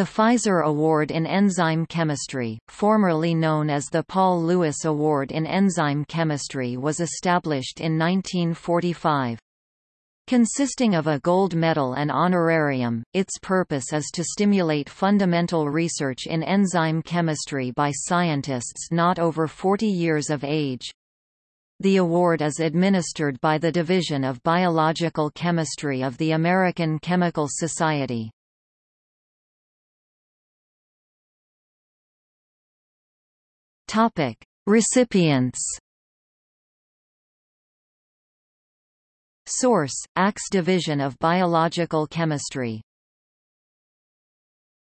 The Pfizer Award in Enzyme Chemistry, formerly known as the Paul Lewis Award in Enzyme Chemistry was established in 1945. Consisting of a gold medal and honorarium, its purpose is to stimulate fundamental research in enzyme chemistry by scientists not over 40 years of age. The award is administered by the Division of Biological Chemistry of the American Chemical Society. Topic: Recipients. Source: Axe Division of Biological Chemistry